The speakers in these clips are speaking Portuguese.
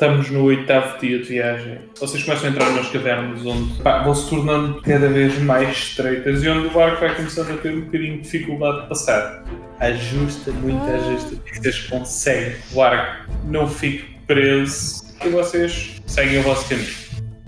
estamos no oitavo dia de viagem. Vocês começam a entrar nas cavernas onde pá, vão se tornando cada vez mais estreitas e onde o barco vai começando a ter um bocadinho de dificuldade de passar. Ajusta, muito ajusta. Vocês conseguem. O barco não fique preso e vocês seguem o vosso caminho.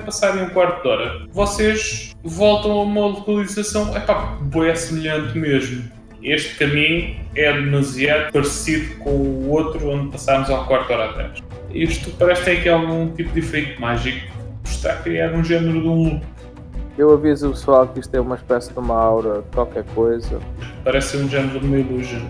Passarem um quarto de hora, vocês voltam a uma localização, é pá, boa semelhante mesmo. Este caminho é demasiado parecido com o outro onde passámos há um quarto de hora atrás. Isto parece ter aqui algum tipo de efeito mágico. Está a criar um género de um loop. Eu aviso o pessoal que isto é uma espécie de uma aura, qualquer coisa. Parece ser um género de uma illusion.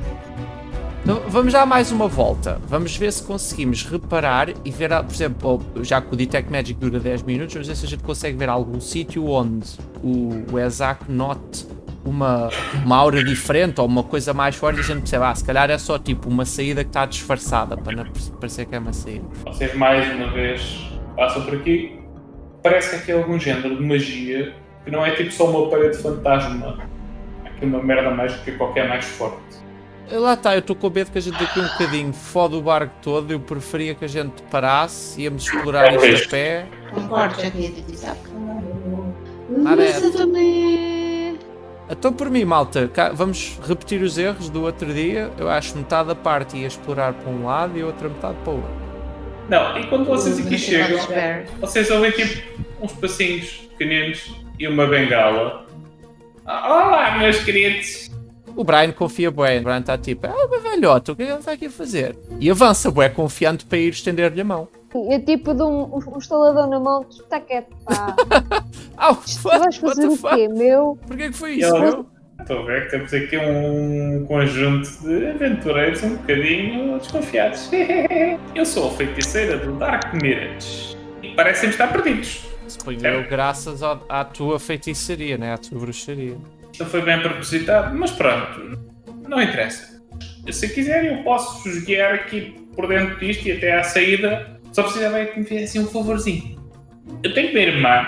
Então, vamos dar mais uma volta. Vamos ver se conseguimos reparar e ver, por exemplo, já que o Detect Magic dura 10 minutos, vamos ver se a gente consegue ver algum sítio onde o, o Ezak note uma, uma aura diferente ou uma coisa mais forte e a gente percebe, ah, se calhar é só tipo uma saída que está disfarçada para não parecer que é uma saída. Vocês mais uma vez passam por aqui. Parece que aqui é algum género de magia que não é tipo só uma parede fantasma. É aqui uma merda mágica qualquer mais forte. Lá está, eu estou com medo que a gente daqui um bocadinho fode o barco todo. Eu preferia que a gente parasse, íamos explorar isto a pé. Concordo, já queria dizer. Nada é. Mas eu também. Então por mim, malta, vamos repetir os erros do outro dia. Eu acho metade da parte ia explorar para um lado e a outra metade para o outro. Não, e quando vocês aqui chegam, vocês ouvem tipo uns passinhos pequeninos e uma bengala. Olá, meus queridos! O Brian confia bem, o Brian está tipo, ah, mas velhote, o que é que ele está aqui a fazer? E avança, bué, confiante para ir estender-lhe a mão. É tipo de um, um instalador na mão, tu está quieto, pá. oh, tu vais fazer o quê, meu? Porquê que foi isso, meu? Estou a ver que temos aqui um conjunto de aventureiros um bocadinho desconfiados. Eu sou a feiticeira do Dark Mirage e parecem estar perdidos. Suponho graças à, à tua feitiçaria, né? à tua bruxaria. Isto foi bem propositado, mas pronto, não interessa. Se quiser, eu posso vos guiar aqui por dentro disto e até à saída só precisava que me fizessem um favorzinho. Eu tenho uma irmã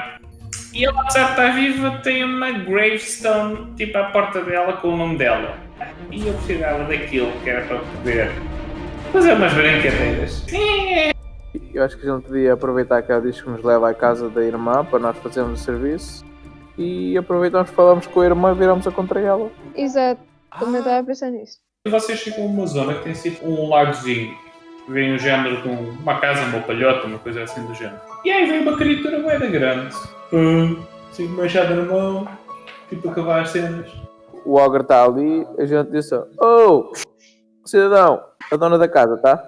e ela, apesar de estar viva, tem uma gravestone tipo à porta dela com o nome dela. E eu precisava daquilo que era para poder fazer umas brincadeiras. Eu acho que a gente podia aproveitar que ela diz que nos leva à casa da irmã para nós fazermos o serviço e aproveitamos, falamos com a irmã e viramos a contra ela. Exato, também estava a pensar nisso. Vocês chegam a uma zona que tem sido um lagozinho vem o género de uma casa, uma palhota, uma coisa assim do género. E aí vem uma criatura moeda grande, uh, assim, machada na mão, tipo a cavar as cenas. O ogre está ali, a gente disse: Oh, cidadão, a dona da casa, tá?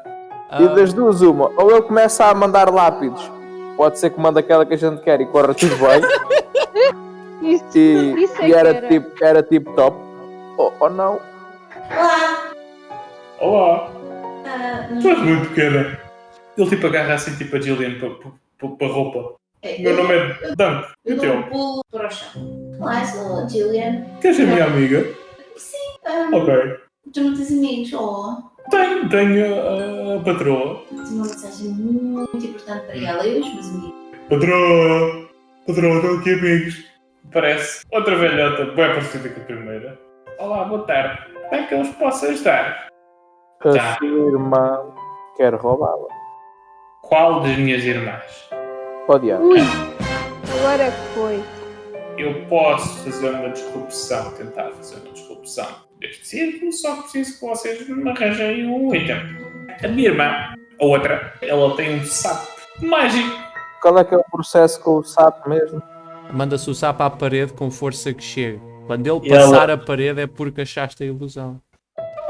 Ah. E das duas, uma, ou ele começa a mandar lápides, pode ser que manda aquela que a gente quer e corra tudo bem. isso, e, isso é e era, era, tipo, era tipo top, ou, ou não. Olá! Olá! Uh, tu és muito pequena. Ele tipo agarra assim tipo a Jillian para a roupa. É, Meu nome é Dunk. Eu dou um pulo para o chão. Olá, sou a Jillian. Queres ser minha amiga? Sim. Um, ok. Tu não tens amigos, ou? Tenho, tenho a, a patroa. Tenho uma mensagem muito importante para ela e os meus amigos. Patroa! Patroa, estou aqui amigos. Parece outra velhota, bem parecida com a primeira. Olá, boa tarde. Como é que eu os posso ajudar? A tá. sua irmã quer roubá-la. Qual das minhas irmãs? Odiar. Ui, agora foi. Eu posso fazer uma disrupção, tentar fazer uma disrupção deste círculo, só preciso que vocês me arranjem um item. A minha irmã, a outra, ela tem um sapo mágico. Qual é que é o processo com o sapo mesmo? Manda-se o sapo à parede com força que chega. Quando ele passar ela... a parede é porque achaste a ilusão.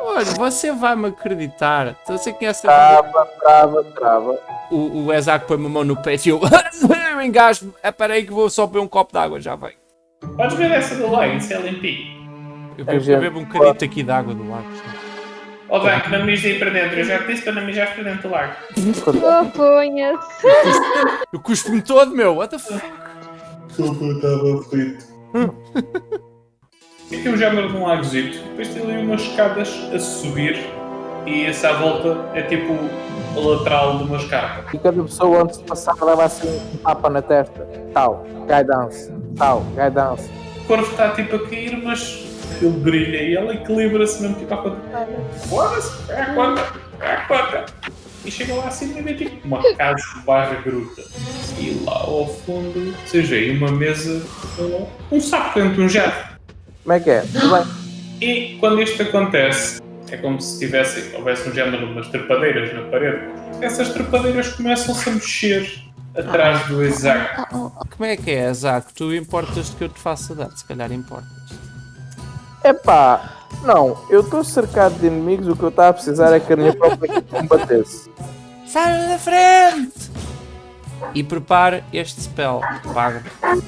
Olha, você vai-me acreditar. Você conhece a. Trava, trava, trava. O, o Ezak põe uma mão no peito e eu. eu engasgo. É para aí que vou só beber um copo d'água, já vem. Podes ver essa do lago, isso é limpinho. Eu, bebo, eu bebo um bocadinho aqui de água do lago. Ó, oh, Dank, não mijes aí para dentro. Eu já te disse para não mijar para dentro do lago. Oh, ponha-se. Eu cuspo-me todo, meu. What the fuck? Desculpa, eu estava aflito. Aqui é um género de um lagozito. Depois tem ali umas escadas a subir e essa volta é tipo a lateral de uma escada. E cada pessoa antes de passar leva assim um tapa na testa. Tal, guidance. Tal, guidance. O corpo está tipo a cair, mas ele brilha e ela equilibra-se mesmo tipo à conta. Foda-se, é a conta, é a conta. e chega lá acima e vê tipo uma casa barra gruta. E lá ao fundo, vocês veem uma mesa um saco dentro de um jato. Como é que é? Tudo bem? E quando isto acontece, é como se tivesse, houvesse um género de umas trepadeiras na parede. Essas trepadeiras começam-se a mexer atrás do Isaac. Como é que é, Zaco? Tu importas-te que eu te faça dar? Se calhar importas. Epá, não, eu estou cercado de inimigos, o que eu estava a precisar é que a minha própria equipe combatesse. Sai da frente! E prepare este spell. Paga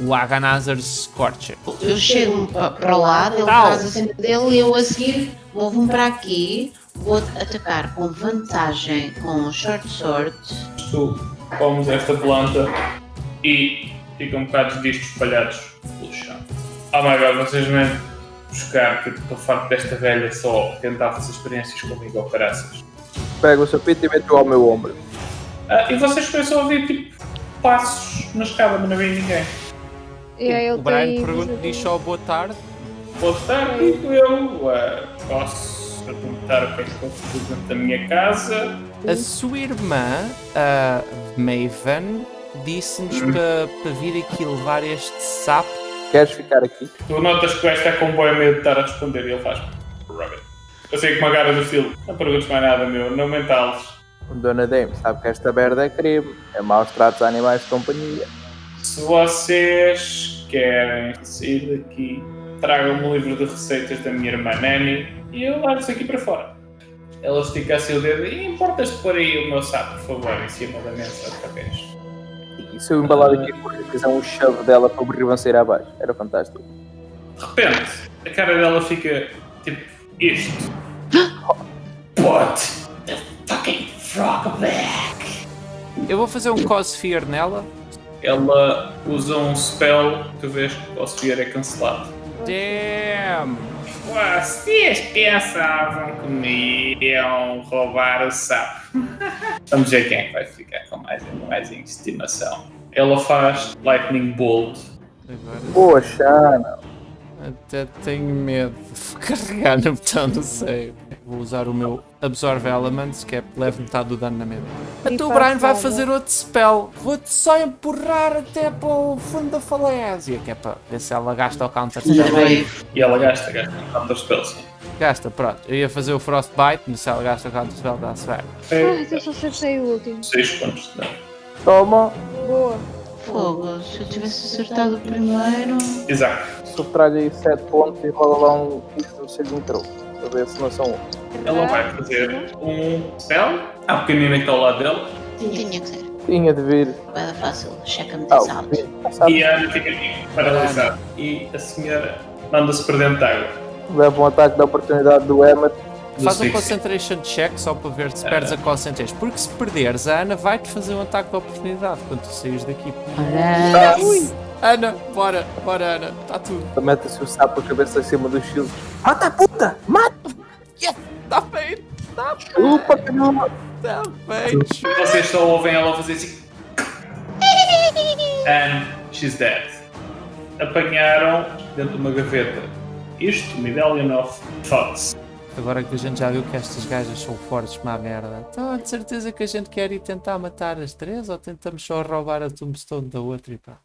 o Aganazar's Scorcher. Eu chego pa- para o lado, ele Tal. traz a cena dele e eu a seguir vou-me para aqui, vou atacar com vantagem com short sword. Tu comes esta planta e ficam um bocado de discos espalhados pelo chão. Oh my god, vocês vêm buscar que eu estou farto desta velha só tentar fazer experiências comigo ao caraças. Pega o sapito e mete-o ao meu ombro. Ah, e vocês começam a ouvir tipo passos na escada, mas não vem ninguém. E o Brian pergunta, diz só boa tarde. Boa tarde, digo eu. Ah, posso perguntar o que é que fiz dentro da minha casa? A sua irmã, a Maven, disse-nos para para vir aqui levar este sapo. Queres ficar aqui? Tu notas que o gajo está com um bom medo de estar a responder e ele faz. Rabbit. Eu sei que uma cara do estilo. Não perguntes mais nada, meu. Não mentales. Dona Dame, sabe que esta merda é crime. É maus tratos a animais de companhia. Se vocês querem sair daqui, tragam-me um livro de receitas da minha irmã Nani e eu levo-vos aqui para fora. Ela estica assim o dedo e importas-te pôr aí o meu saco, por favor, em cima da mesa outra vez. E se eu embalar aqui e fizer um chave dela para o ribanceiro abaixo? Era fantástico. De repente, a cara dela fica tipo isto. Put Eu vou fazer um cause fear nela. Ela usa um spell, tu vês que o Sphere é cancelado. Damn! Vocês pensavam que me iam roubar o sapo. Vamos ver quem é que vai ficar com mais, mais em estimação. Ela faz Lightning Bolt. Agora Poxa, não. até tenho medo de carregar no botão do save. Vou usar o meu Absorb Elements, que é leve metade do dano na mesa. Então o Brian vai fazer outro spell. Vou-te só empurrar até para o fundo da falésia, que é para ver se ela gasta o counter spell. E ela gasta, gasta um counter spell, sim. Gasta, pronto. Eu ia fazer o Frostbite, mas se ela gasta o counter spell, dá-se bem. Ai, eu só acertei o último. 6 pontos de dano. Toma, Boa. Fogo, se eu tivesse acertado o primeiro. Isaac. subtrai aí 7 pontos e rola lá um isso no saving throw. Para ver se não são um. Ela vai fazer um spell. Há um pequenino que está ao lado dela. Tinha que ser. Tinha de vir. Era fácil. Checa-me Ah, this out. o sabe, E a Ana fica aqui, paralisada. E a senhora manda-se para dentro de água. leva um ataque da oportunidade do Emmet. Faz um concentration check só para ver se perdes a concentration. Porque se perderes, a Ana vai-te fazer um ataque de oportunidade quando tu saís daqui. Ora, Ana, bora, bora Ana, está tudo. Mete-se o sapo a cabeça acima do shield. Mata a puta! Mata! Está feito, está Chupa, caramba! Está feito. Vocês só ouvem ela fazer assim. And she's dead. Apanharam dentro de uma gaveta. Isto, Medallion of Thoughts. Agora que a gente já viu que estas gajas são fortes como a merda, então de certeza que a gente quer ir tentar matar as três ou tentamos só roubar a tombstone da outra e pá.